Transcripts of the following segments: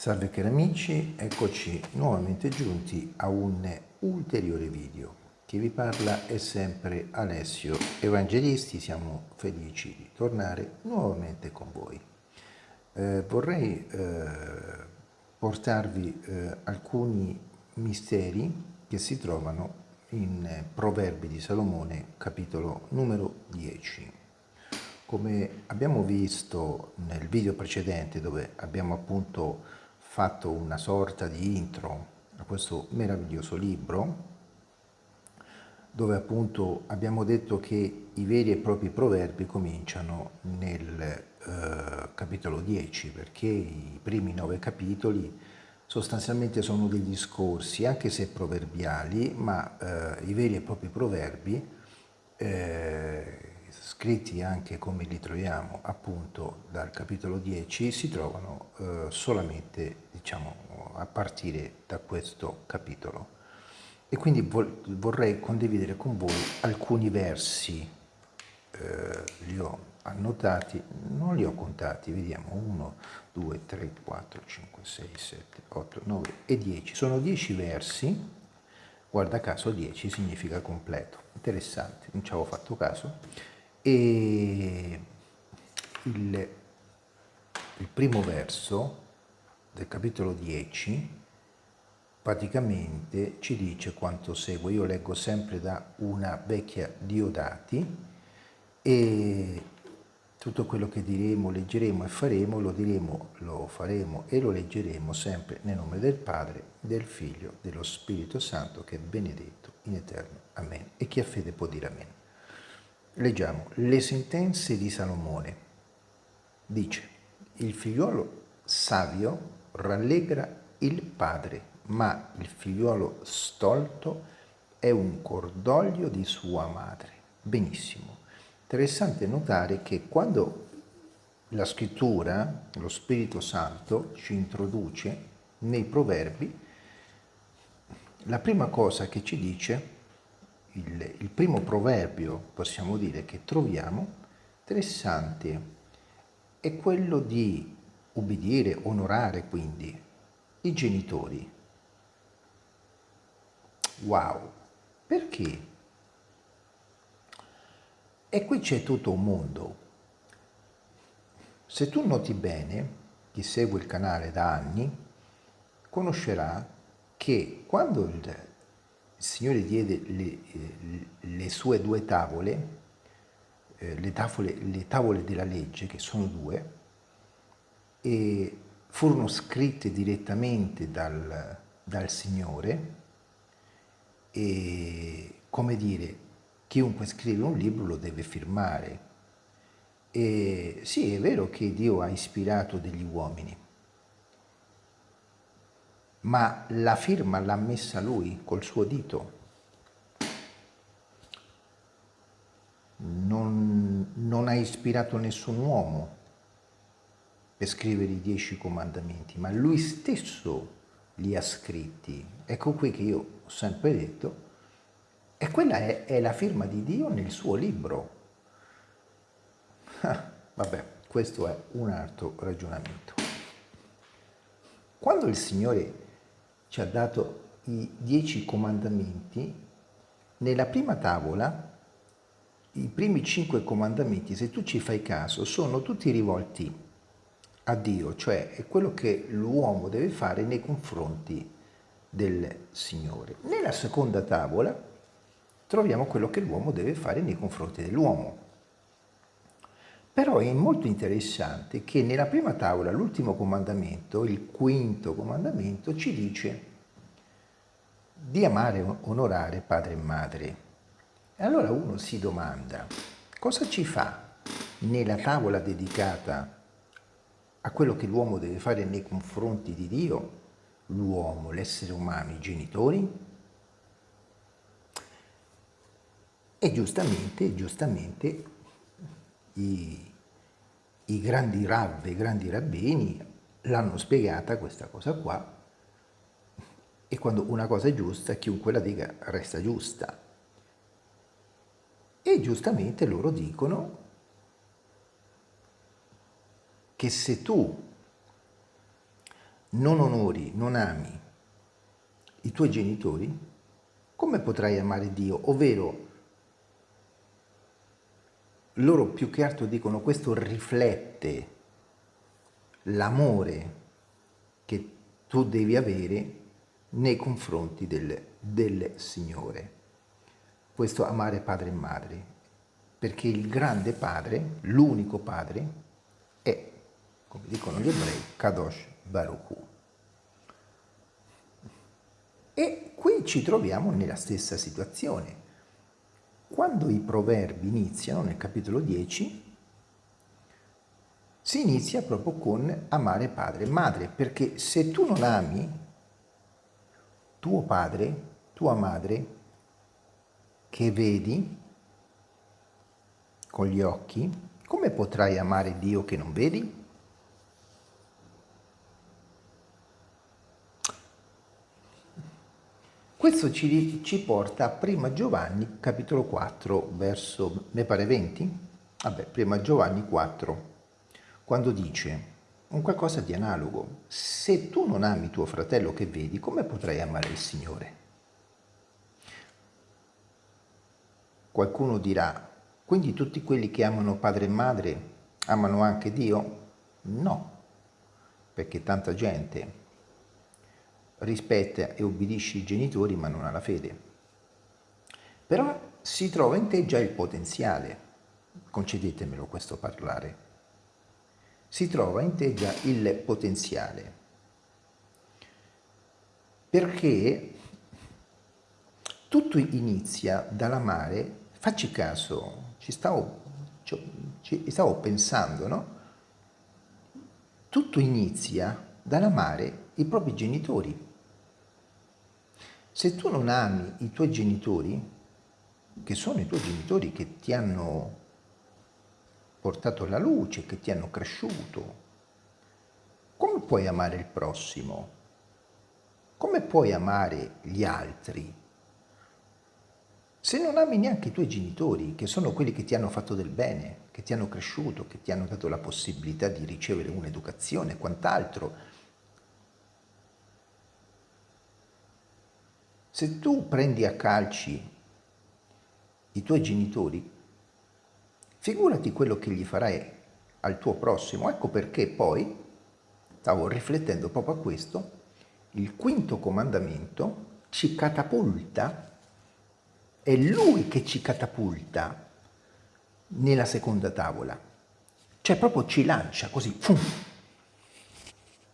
Salve cari amici, eccoci nuovamente giunti a un ulteriore video. Chi vi parla è sempre Alessio Evangelisti, siamo felici di tornare nuovamente con voi. Eh, vorrei eh, portarvi eh, alcuni misteri che si trovano in Proverbi di Salomone, capitolo numero 10. Come abbiamo visto nel video precedente dove abbiamo appunto fatto una sorta di intro a questo meraviglioso libro dove appunto abbiamo detto che i veri e propri proverbi cominciano nel eh, capitolo 10 perché i primi nove capitoli sostanzialmente sono degli discorsi anche se proverbiali ma eh, i veri e propri proverbi eh, scritti anche come li troviamo appunto dal capitolo 10, si trovano eh, solamente diciamo, a partire da questo capitolo. E quindi vorrei condividere con voi alcuni versi, eh, li ho annotati, non li ho contati, vediamo, 1, 2, 3, 4, 5, 6, 7, 8, 9 e 10. Sono 10 versi, guarda caso 10 significa completo, interessante, non ci avevo fatto caso e il, il primo verso del capitolo 10 praticamente ci dice quanto segue. Io leggo sempre da una vecchia Diodati e tutto quello che diremo, leggeremo e faremo, lo diremo, lo faremo e lo leggeremo sempre nel nome del Padre, del Figlio, dello Spirito Santo che è benedetto in eterno. Amen. E chi ha fede può dire Amen. Leggiamo le sentenze di Salomone. Dice, il figliuolo savio rallegra il padre, ma il figliuolo stolto è un cordoglio di sua madre. Benissimo. Interessante notare che quando la scrittura, lo Spirito Santo, ci introduce nei proverbi, la prima cosa che ci dice il, il primo proverbio, possiamo dire, che troviamo, interessante, è quello di ubbidire, onorare quindi i genitori. Wow! Perché? E qui c'è tutto un mondo. Se tu noti bene, chi segue il canale da anni, conoscerà che quando il il Signore diede le, eh, le sue due tavole, eh, le, tavole, le tavole della legge, che sono due, e furono scritte direttamente dal, dal Signore e, come dire, chiunque scrive un libro lo deve firmare. E sì, è vero che Dio ha ispirato degli uomini, ma la firma l'ha messa lui col suo dito. Non, non ha ispirato nessun uomo per scrivere i dieci comandamenti, ma lui stesso li ha scritti. Ecco qui che io ho sempre detto, e quella è, è la firma di Dio nel suo libro. Ah, vabbè, questo è un altro ragionamento. Quando il Signore ci ha dato i dieci comandamenti, nella prima tavola i primi cinque comandamenti, se tu ci fai caso, sono tutti rivolti a Dio, cioè è quello che l'uomo deve fare nei confronti del Signore. Nella seconda tavola troviamo quello che l'uomo deve fare nei confronti dell'uomo. Però è molto interessante che nella prima tavola, l'ultimo comandamento, il quinto comandamento, ci dice di amare e onorare padre e madre. E allora uno si domanda, cosa ci fa nella tavola dedicata a quello che l'uomo deve fare nei confronti di Dio, l'uomo, l'essere umano, i genitori? E giustamente, giustamente, i, i grandi rav, i grandi rabbini l'hanno spiegata questa cosa qua e quando una cosa è giusta chiunque la dica resta giusta. E giustamente loro dicono che se tu non onori, non ami i tuoi genitori, come potrai amare Dio? Ovvero, loro più che altro dicono questo riflette l'amore che tu devi avere nei confronti del, del Signore. Questo amare padre e madre, perché il grande padre, l'unico padre, è, come dicono gli ebrei, Kadosh Baruch E qui ci troviamo nella stessa situazione. Quando i proverbi iniziano, nel capitolo 10, si inizia proprio con amare padre e madre, perché se tu non ami tuo padre, tua madre, che vedi con gli occhi, come potrai amare Dio che non vedi? Questo ci, ci porta a Prima Giovanni, capitolo 4, verso, ne pare 20? Vabbè, Prima Giovanni 4, quando dice un qualcosa di analogo. Se tu non ami tuo fratello che vedi, come potrai amare il Signore? Qualcuno dirà, quindi tutti quelli che amano padre e madre amano anche Dio? No, perché tanta gente rispetta e obbedisce i genitori ma non ha la fede. Però si trova in te già il potenziale, concedetemelo questo parlare, si trova in te già il potenziale. Perché tutto inizia dall'amare, facci caso, ci stavo, ci stavo pensando, no? Tutto inizia dall'amare i propri genitori. Se tu non ami i tuoi genitori, che sono i tuoi genitori che ti hanno portato alla luce, che ti hanno cresciuto. Come puoi amare il prossimo? Come puoi amare gli altri? Se non ami neanche i tuoi genitori, che sono quelli che ti hanno fatto del bene, che ti hanno cresciuto, che ti hanno dato la possibilità di ricevere un'educazione e quant'altro, se tu prendi a calci i tuoi genitori, Figurati quello che gli farai al tuo prossimo. Ecco perché poi, stavo riflettendo proprio a questo, il quinto comandamento ci catapulta, è lui che ci catapulta nella seconda tavola. Cioè proprio ci lancia così. Fum.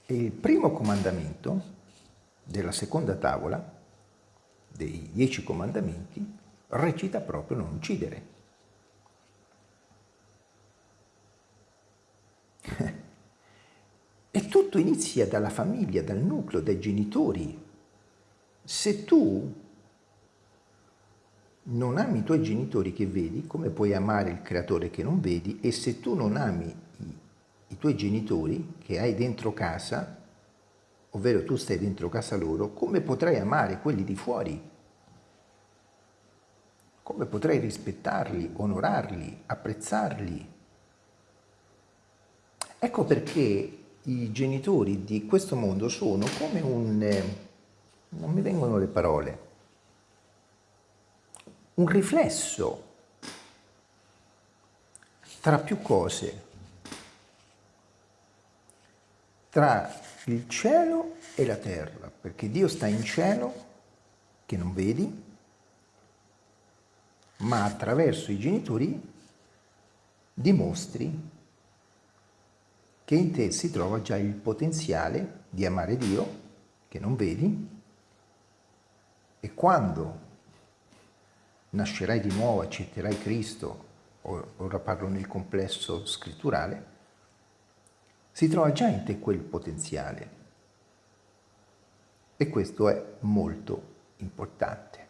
E il primo comandamento della seconda tavola, dei dieci comandamenti, recita proprio non uccidere. E tutto inizia dalla famiglia, dal nucleo, dai genitori. Se tu non ami i tuoi genitori che vedi, come puoi amare il creatore che non vedi? E se tu non ami i, i tuoi genitori che hai dentro casa, ovvero tu stai dentro casa loro, come potrai amare quelli di fuori? Come potrai rispettarli, onorarli, apprezzarli? Ecco perché i genitori di questo mondo sono come un... Eh, non mi vengono le parole, un riflesso tra più cose, tra il cielo e la terra, perché Dio sta in cielo che non vedi, ma attraverso i genitori dimostri che in te si trova già il potenziale di amare Dio, che non vedi, e quando nascerai di nuovo, accetterai Cristo, ora parlo nel complesso scritturale, si trova già in te quel potenziale. E questo è molto importante.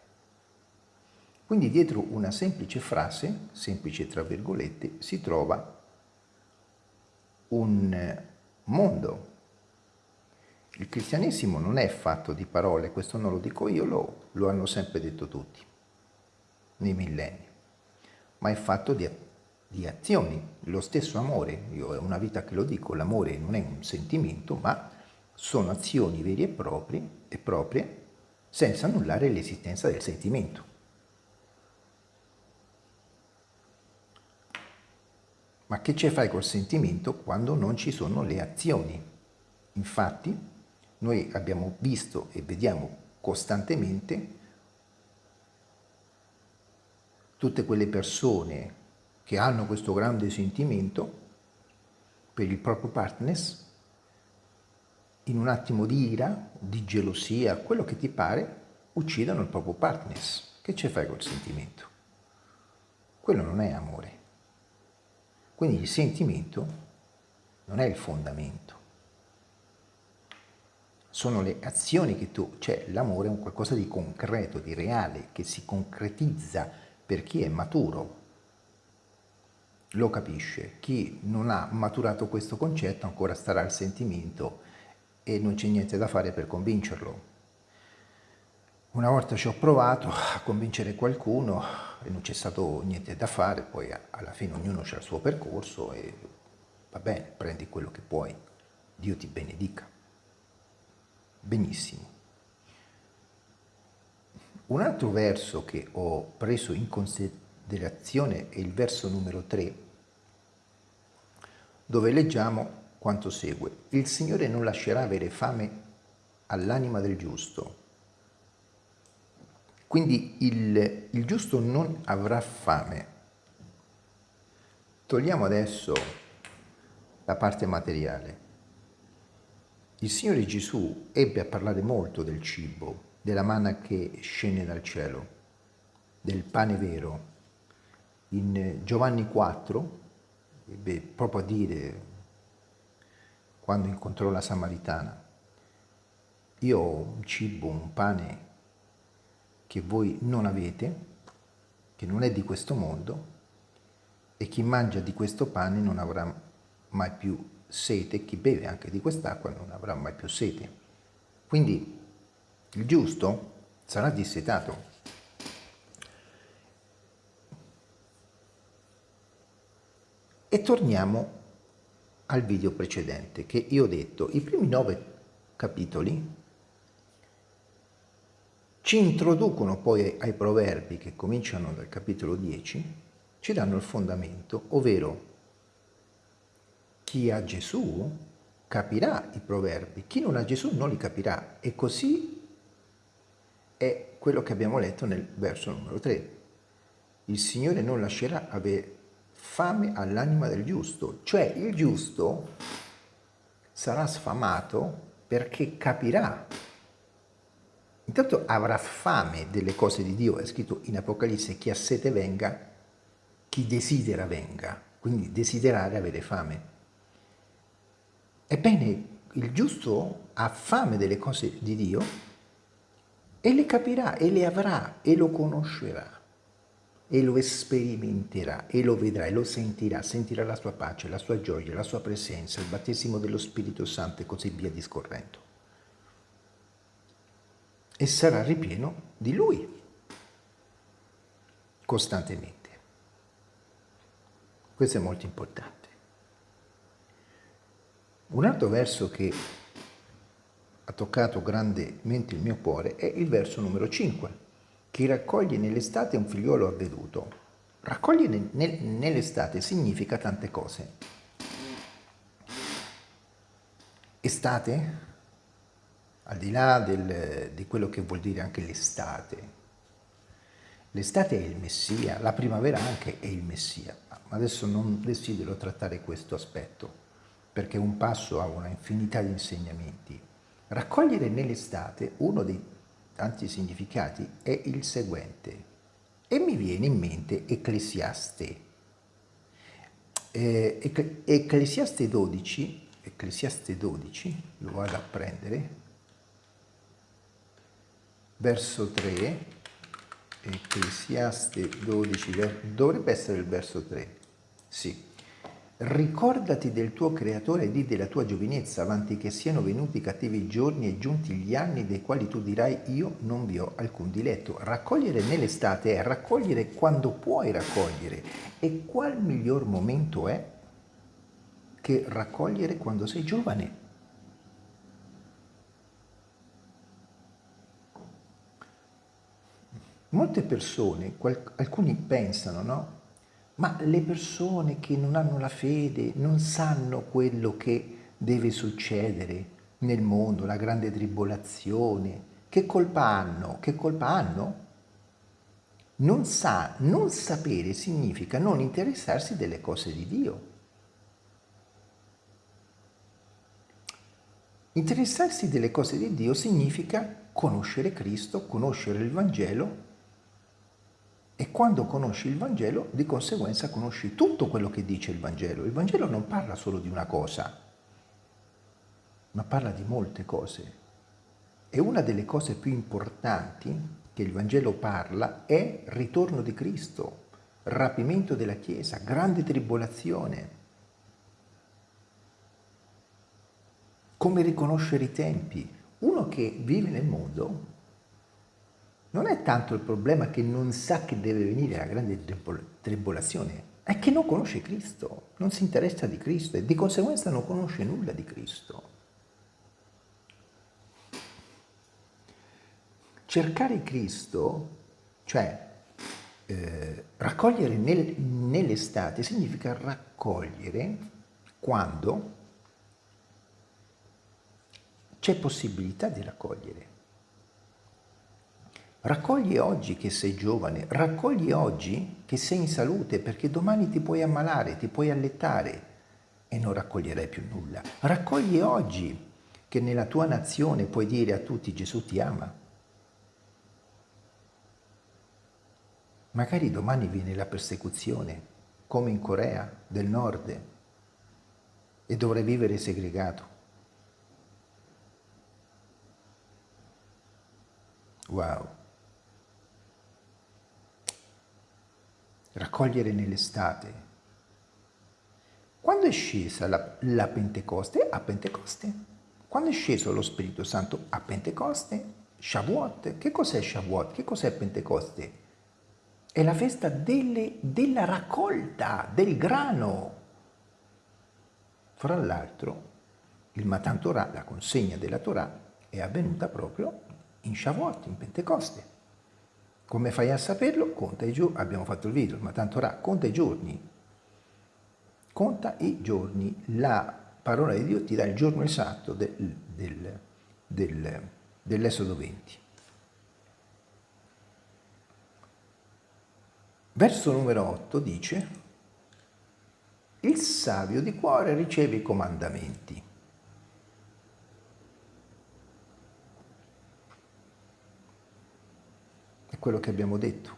Quindi dietro una semplice frase, semplice tra virgolette, si trova un mondo. Il cristianesimo non è fatto di parole, questo non lo dico io, lo, lo hanno sempre detto tutti, nei millenni, ma è fatto di, di azioni, lo stesso amore, io è una vita che lo dico, l'amore non è un sentimento, ma sono azioni vere e proprie, e proprie senza annullare l'esistenza del sentimento. Ma che ci fai col sentimento quando non ci sono le azioni? Infatti, noi abbiamo visto e vediamo costantemente tutte quelle persone che hanno questo grande sentimento per il proprio partner, in un attimo di ira, di gelosia, quello che ti pare, uccidono il proprio partner. Che ci fai col sentimento? Quello non è amore. Quindi il sentimento non è il fondamento. Sono le azioni che tu, cioè l'amore è un qualcosa di concreto, di reale, che si concretizza per chi è maturo, lo capisce. Chi non ha maturato questo concetto ancora starà al sentimento e non c'è niente da fare per convincerlo. Una volta ci ho provato a convincere qualcuno e non c'è stato niente da fare, poi alla fine ognuno ha il suo percorso e va bene, prendi quello che puoi, Dio ti benedica. Benissimo. Un altro verso che ho preso in considerazione è il verso numero 3, dove leggiamo quanto segue. Il Signore non lascerà avere fame all'anima del giusto, quindi il, il giusto non avrà fame. Togliamo adesso la parte materiale. Il Signore Gesù ebbe a parlare molto del cibo, della manna che scende dal cielo, del pane vero. In Giovanni 4 ebbe proprio a dire, quando incontrò la Samaritana, io ho un cibo, un pane che voi non avete, che non è di questo mondo, e chi mangia di questo pane non avrà mai più sete, chi beve anche di quest'acqua non avrà mai più sete. Quindi il giusto sarà dissetato. E torniamo al video precedente che io ho detto, i primi nove capitoli ci introducono poi ai proverbi che cominciano dal capitolo 10, ci danno il fondamento, ovvero chi ha Gesù capirà i proverbi, chi non ha Gesù non li capirà e così è quello che abbiamo letto nel verso numero 3. Il Signore non lascerà avere fame all'anima del giusto, cioè il giusto sarà sfamato perché capirà Intanto avrà fame delle cose di Dio, è scritto in Apocalisse, chi ha sete venga, chi desidera venga, quindi desiderare avere fame. Ebbene, il giusto ha fame delle cose di Dio e le capirà e le avrà e lo conoscerà e lo sperimenterà e lo vedrà e lo sentirà, sentirà la sua pace, la sua gioia, la sua presenza, il battesimo dello Spirito Santo e così via discorrendo e sarà ripieno di Lui costantemente. Questo è molto importante. Un altro verso che ha toccato grandemente il mio cuore è il verso numero 5. Chi raccoglie nell'estate un figliuolo avveduto. Raccogliere nell'estate significa tante cose. Estate al di là del, di quello che vuol dire anche l'estate. L'estate è il Messia, la primavera anche è il Messia, ma adesso non desidero trattare questo aspetto, perché un passo ha una infinità di insegnamenti. Raccogliere nell'estate uno dei tanti significati è il seguente, e mi viene in mente Ecclesiaste. Eh, Ecclesiaste 12, Ecclesiaste 12, lo vado a prendere, verso 3, Ecclesiaste 12, dovrebbe essere il verso 3, sì. Ricordati del tuo creatore e di della tua giovinezza, avanti che siano venuti cattivi giorni e giunti gli anni dei quali tu dirai io non vi ho alcun diletto. Raccogliere nell'estate è raccogliere quando puoi raccogliere. E qual miglior momento è che raccogliere quando sei giovane? Molte persone, alcuni pensano, no? Ma le persone che non hanno la fede non sanno quello che deve succedere nel mondo, la grande tribolazione. Che colpa hanno? Che colpa hanno? Non, sa, non sapere significa non interessarsi delle cose di Dio. Interessarsi delle cose di Dio significa conoscere Cristo, conoscere il Vangelo e quando conosci il Vangelo di conseguenza conosci tutto quello che dice il Vangelo. Il Vangelo non parla solo di una cosa, ma parla di molte cose. E una delle cose più importanti che il Vangelo parla è ritorno di Cristo, rapimento della Chiesa, grande tribolazione. Come riconoscere i tempi? Uno che vive nel mondo non è tanto il problema che non sa che deve venire la grande tribolazione, è che non conosce Cristo, non si interessa di Cristo e di conseguenza non conosce nulla di Cristo. cercare Cristo, cioè eh, raccogliere nel, nell'estate, significa raccogliere quando c'è possibilità di raccogliere. Raccogli oggi che sei giovane, raccogli oggi che sei in salute perché domani ti puoi ammalare, ti puoi allettare e non raccoglierai più nulla. Raccogli oggi che nella tua nazione puoi dire a tutti Gesù ti ama. Magari domani viene la persecuzione, come in Corea del Nord, e dovrai vivere segregato. Wow. Raccogliere nell'estate. Quando è scesa la, la Pentecoste? A Pentecoste. Quando è sceso lo Spirito Santo? A Pentecoste. Shavuot. Che cos'è Shavuot? Che cos'è Pentecoste? È la festa delle, della raccolta del grano. Fra l'altro, il Matan Torah, la consegna della Torah, è avvenuta proprio in Shavuot, in Pentecoste. Come fai a saperlo? Conta i giorni, abbiamo fatto il video, il Matan Torah, conta i giorni. Conta i giorni, la parola di Dio ti dà il giorno esatto del, del, del, dell'Esodo 20. Verso numero 8 dice il savio di cuore riceve i comandamenti. È quello che abbiamo detto.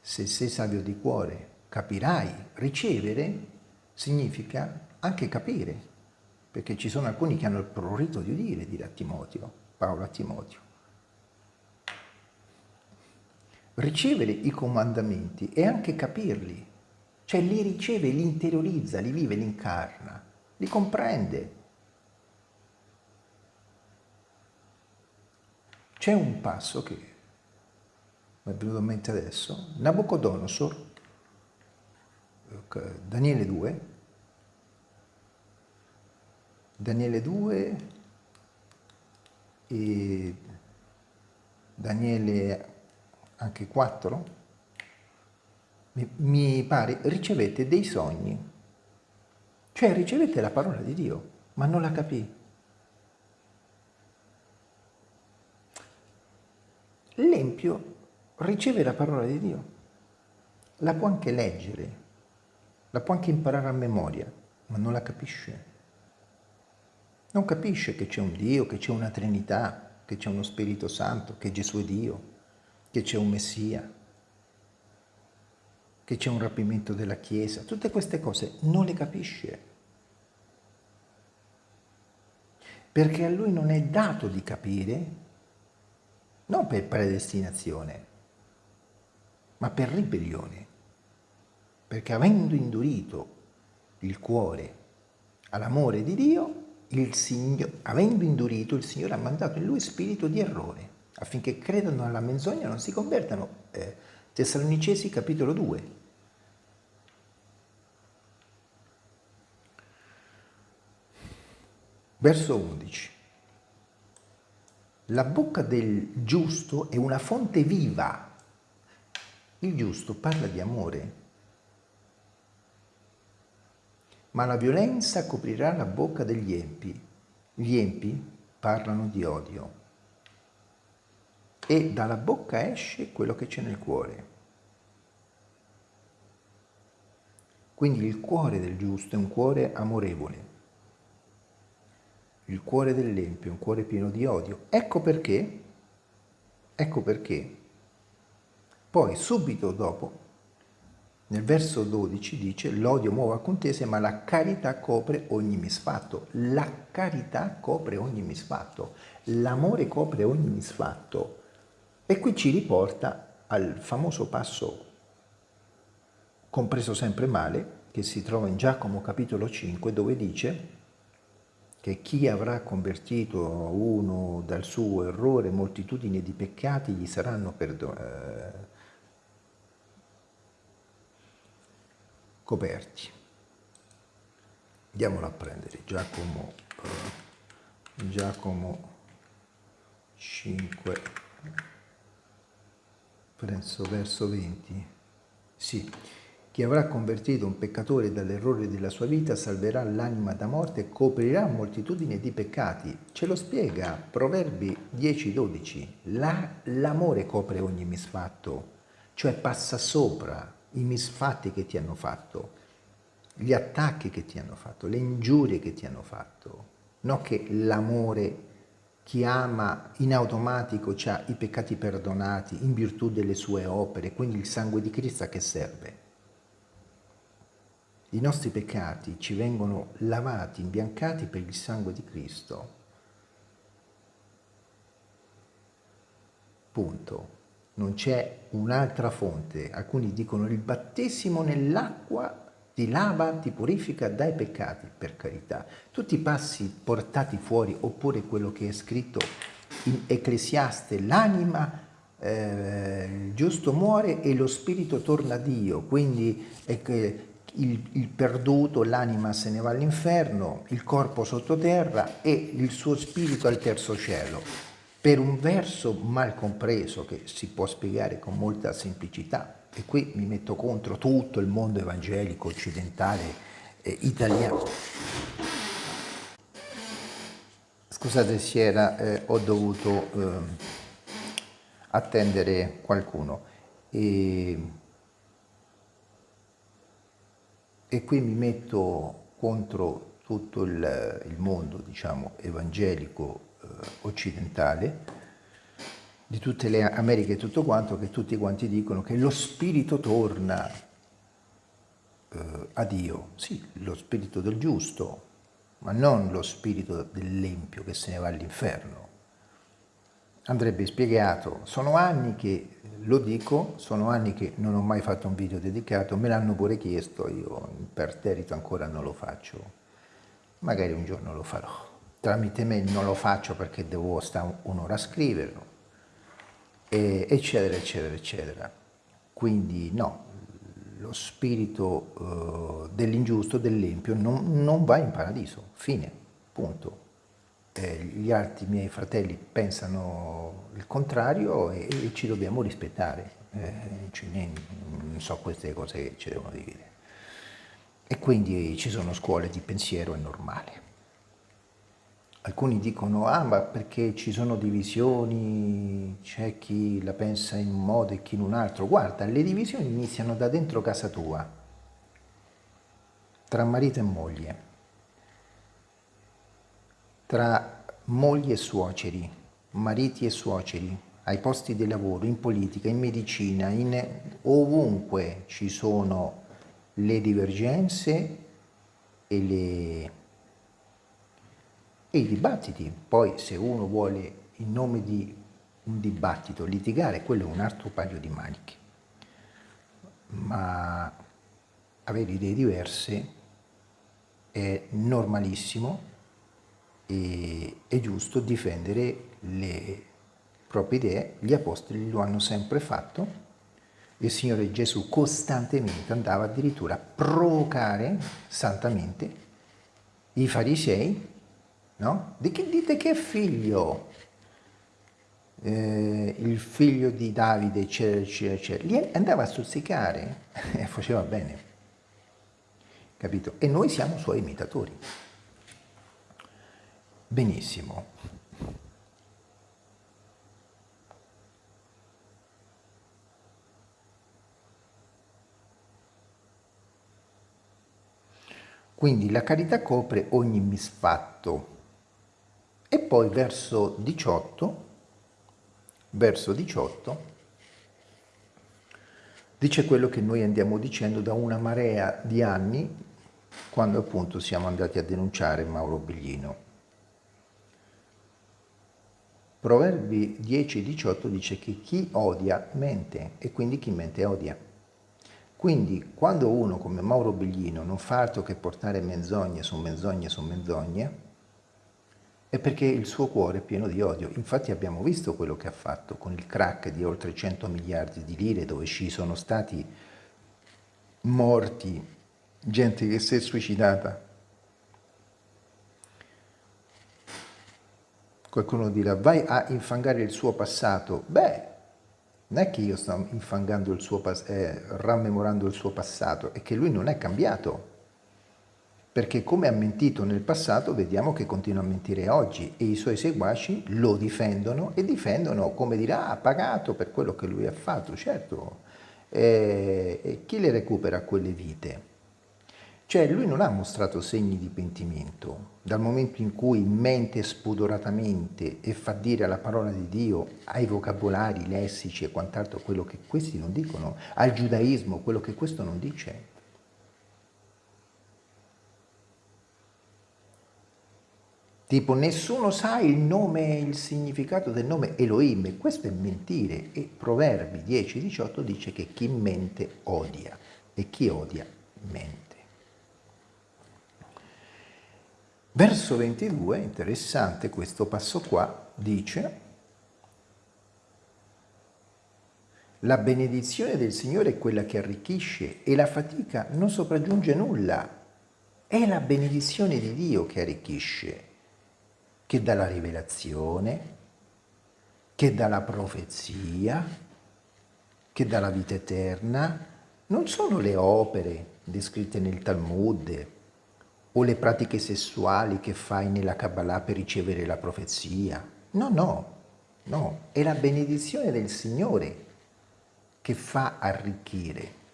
Se sei savio di cuore capirai, ricevere significa anche capire, perché ci sono alcuni che hanno il prurito di udire, dire a Timoteo, Paolo a Timoteo. ricevere i comandamenti e anche capirli, cioè li riceve, li interiorizza, li vive, li incarna, li comprende. C'è un passo che mi è venuto in mente adesso, Nabucodonosor, Daniele 2, Daniele 2 e Daniele anche 4, mi pare, ricevette dei sogni. Cioè ricevette la parola di Dio, ma non la capì. L'empio riceve la parola di Dio, la può anche leggere, la può anche imparare a memoria, ma non la capisce. Non capisce che c'è un Dio, che c'è una Trinità, che c'è uno Spirito Santo, che Gesù è Dio che c'è un Messia, che c'è un rapimento della Chiesa, tutte queste cose non le capisce. Perché a lui non è dato di capire, non per predestinazione, ma per ribellione. Perché avendo indurito il cuore all'amore di Dio, il Signore, avendo indurito, il Signore ha mandato in lui spirito di errore affinché credano alla menzogna e non si convertano. Eh, Tessalonicesi capitolo 2. Verso 11. La bocca del giusto è una fonte viva. Il giusto parla di amore. Ma la violenza coprirà la bocca degli empi. Gli empi parlano di odio. E dalla bocca esce quello che c'è nel cuore. Quindi il cuore del giusto è un cuore amorevole. Il cuore dell'empio è un cuore pieno di odio. Ecco perché, ecco perché, poi subito dopo, nel verso 12 dice l'odio muove a contese ma la carità copre ogni misfatto. La carità copre ogni misfatto, l'amore copre ogni misfatto. E qui ci riporta al famoso passo compreso sempre male, che si trova in Giacomo capitolo 5, dove dice che chi avrà convertito uno dal suo errore, moltitudini di peccati gli saranno eh, coperti. Andiamolo a prendere, Giacomo, eh, Giacomo 5, penso verso 20, sì. Chi avrà convertito un peccatore dall'errore della sua vita salverà l'anima da morte e coprirà moltitudine di peccati. Ce lo spiega Proverbi 10-12. L'amore la, copre ogni misfatto, cioè passa sopra i misfatti che ti hanno fatto, gli attacchi che ti hanno fatto, le ingiurie che ti hanno fatto. Non che l'amore chi ama in automatico ha i peccati perdonati in virtù delle sue opere, quindi il sangue di Cristo a che serve? I nostri peccati ci vengono lavati, imbiancati per il sangue di Cristo. Punto. Non c'è un'altra fonte. Alcuni dicono il battesimo nell'acqua ti lava, ti purifica dai peccati, per carità. Tutti i passi portati fuori, oppure quello che è scritto in Ecclesiaste, l'anima eh, il giusto muore e lo spirito torna a Dio, quindi eh, il, il perduto, l'anima se ne va all'inferno, il corpo sottoterra e il suo spirito al terzo cielo. Per un verso mal compreso che si può spiegare con molta semplicità, e qui mi metto contro tutto il mondo evangelico occidentale eh, italiano. Scusate se era, eh, ho dovuto eh, attendere qualcuno. E, e qui mi metto contro tutto il, il mondo, diciamo, evangelico occidentale, di tutte le Americhe e tutto quanto, che tutti quanti dicono che lo spirito torna eh, a Dio. Sì, lo spirito del giusto, ma non lo spirito dell'empio che se ne va all'inferno. Andrebbe spiegato, sono anni che lo dico, sono anni che non ho mai fatto un video dedicato, me l'hanno pure chiesto, io imperterrito ancora non lo faccio, magari un giorno lo farò. Tramite me non lo faccio perché devo stare un'ora a scriverlo, eccetera, eccetera, eccetera. Quindi no, lo spirito uh, dell'ingiusto, dell'empio, non, non va in paradiso, fine, punto eh, gli altri miei fratelli pensano il contrario e, e ci dobbiamo rispettare, eh, non so queste cose che ci devono dire. E quindi ci sono scuole di pensiero, è normale. Alcuni dicono, ah ma perché ci sono divisioni, c'è chi la pensa in un modo e chi in un altro. Guarda, le divisioni iniziano da dentro casa tua, tra marito e moglie tra mogli e suoceri, mariti e suoceri, ai posti di lavoro, in politica, in medicina, in ovunque ci sono le divergenze e, le, e i dibattiti. Poi se uno vuole in nome di un dibattito litigare, quello è un altro paio di maniche. Ma avere idee diverse è normalissimo e, è giusto difendere le proprie idee, gli apostoli lo hanno sempre fatto, il Signore Gesù costantemente andava addirittura a provocare santamente i farisei, no? Di che dite che figlio? eh, il figlio di Davide, eccetera, eccetera, eccetera, li andava a stuzzicare e faceva bene, capito? E noi siamo suoi imitatori. Benissimo. Quindi la carità copre ogni misfatto. E poi verso 18, verso 18, dice quello che noi andiamo dicendo da una marea di anni, quando appunto siamo andati a denunciare Mauro Biglino. Proverbi 10 18 dice che chi odia mente e quindi chi mente odia. Quindi quando uno come Mauro Biglino non fa altro che portare menzogne su menzogne su menzogne, è perché il suo cuore è pieno di odio. Infatti abbiamo visto quello che ha fatto con il crack di oltre 100 miliardi di lire dove ci sono stati morti, gente che si è suicidata. Qualcuno dirà, vai a infangare il suo passato. Beh, non è che io sto infangando il suo, eh, rammemorando il suo passato, è che lui non è cambiato. Perché come ha mentito nel passato, vediamo che continua a mentire oggi e i suoi seguaci lo difendono e difendono come dirà, ha pagato per quello che lui ha fatto, certo. E, e chi le recupera quelle vite? Cioè lui non ha mostrato segni di pentimento, dal momento in cui mente spudoratamente e fa dire alla parola di Dio, ai vocabolari, lessici e quant'altro quello che questi non dicono, al giudaismo quello che questo non dice. Tipo nessuno sa il nome, il significato del nome Elohim, questo è mentire e Proverbi 10-18 dice che chi mente odia e chi odia mente. Verso 22, interessante questo passo qua, dice La benedizione del Signore è quella che arricchisce e la fatica non sopraggiunge nulla. È la benedizione di Dio che arricchisce, che dà la rivelazione, che dà la profezia, che dà la vita eterna. Non sono le opere descritte nel Talmud, o le pratiche sessuali che fai nella Kabbalah per ricevere la profezia. No, no, no, è la benedizione del Signore che fa arricchire.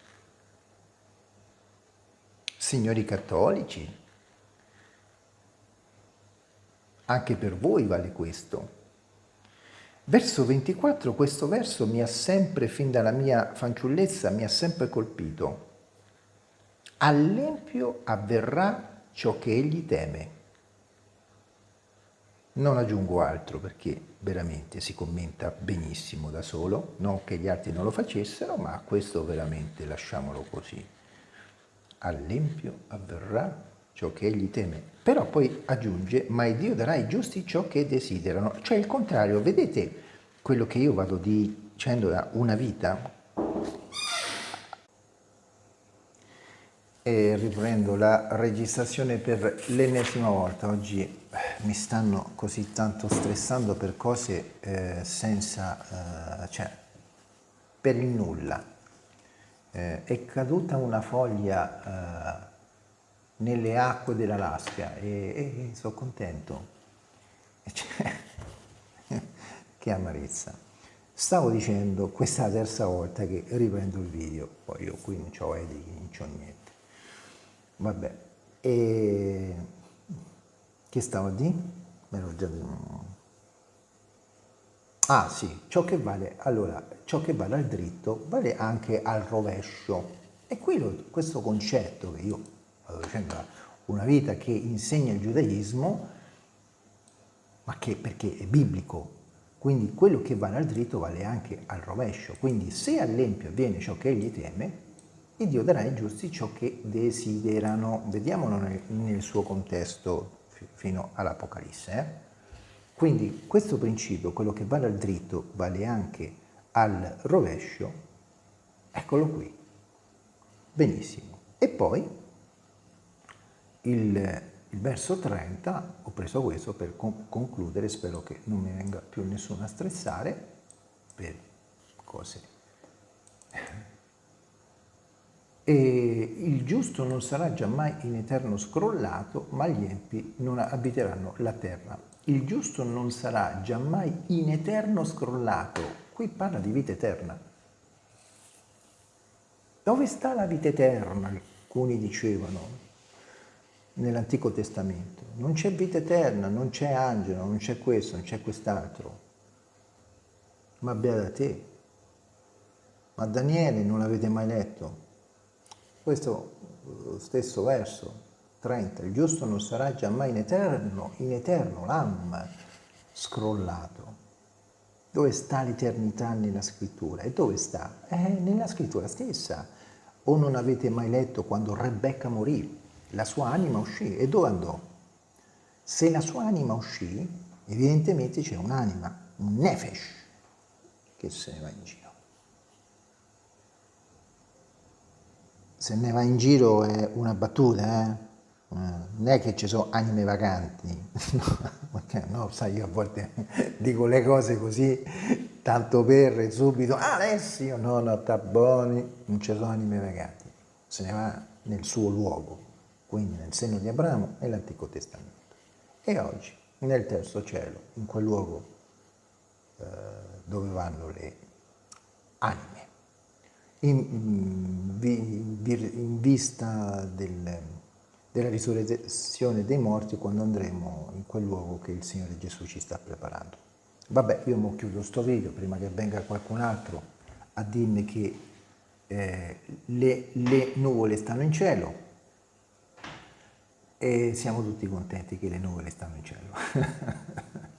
Signori cattolici, anche per voi vale questo. Verso 24, questo verso mi ha sempre, fin dalla mia fanciullezza, mi ha sempre colpito. All'empio avverrà ciò che egli teme. Non aggiungo altro perché veramente si commenta benissimo da solo, non che gli altri non lo facessero, ma questo veramente lasciamolo così. All'empio avverrà ciò che egli teme. Però poi aggiunge, ma il Dio darà ai giusti ciò che desiderano. Cioè il contrario, vedete quello che io vado dicendo da una vita? e riprendo la registrazione per l'ennesima volta. Oggi eh, mi stanno così tanto stressando per cose eh, senza, eh, cioè, per il nulla. Eh, è caduta una foglia eh, nelle acque dell'Alaska e, e sono contento. Cioè, che amarezza. Stavo dicendo, questa è la terza volta che riprendo il video, poi io qui non ho editing, non ho niente. Vabbè, e che stavo di? Me l'ho già detto. Ah sì, ciò che vale, allora, ciò che vale al dritto vale anche al rovescio. E qui lo, questo concetto che io vado dicendo una vita che insegna il giudaismo, ma che perché è biblico, quindi quello che vale al dritto vale anche al rovescio. Quindi se all'empio avviene ciò che egli teme, e Dio darà ai giusti ciò che desiderano. Vediamolo nel, nel suo contesto fino all'Apocalisse. Eh? Quindi questo principio, quello che vale al dritto, vale anche al rovescio, eccolo qui. Benissimo. E poi il il verso 30, ho preso questo per concludere, spero che non mi venga più nessuno a stressare per cose. E il giusto non sarà giammai in eterno scrollato, ma gli empi non abiteranno la terra. Il giusto non sarà giammai in eterno scrollato. Qui parla di vita eterna. Dove sta la vita eterna? Alcuni dicevano nell'Antico Testamento. Non c'è vita eterna, non c'è angelo, non c'è questo, non c'è quest'altro. Ma beata te. Ma Daniele non l'avete mai letto? Questo eh, stesso verso 30, il giusto non sarà giammai in eterno, in eterno, lam, scrollato. Dove sta l'eternità nella scrittura? E dove sta? È nella scrittura stessa. O non avete mai letto quando Rebecca morì? La sua anima uscì. E dove andò? Se la sua anima uscì, evidentemente c'è un'anima, un nefesh, che se ne va in giro. Se ne va in giro è una battuta, eh? non è che ci sono anime vacanti, no, sai, io a volte dico le cose così, tanto per subito, Alessio, no, no, sta buoni, non ci sono anime vacanti, se ne va nel suo luogo quindi nel seno di Abramo nell'Antico Testamento. E oggi nel terzo cielo, in quel luogo eh, dove vanno le anime. In, in vista del, della risurrezione dei morti quando andremo in quel luogo che il Signore Gesù ci sta preparando. Vabbè, io mo chiudo sto video prima che venga qualcun altro a dirmi che eh, le, le nuvole stanno in cielo, e siamo tutti contenti che le nuvole stanno in cielo.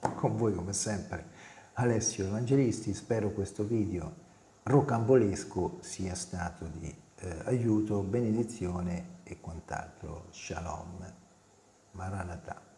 Con voi come sempre Alessio Evangelisti, spero questo video rocambolesco sia stato di eh, aiuto, benedizione e quant'altro. Shalom. Maranatha.